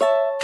you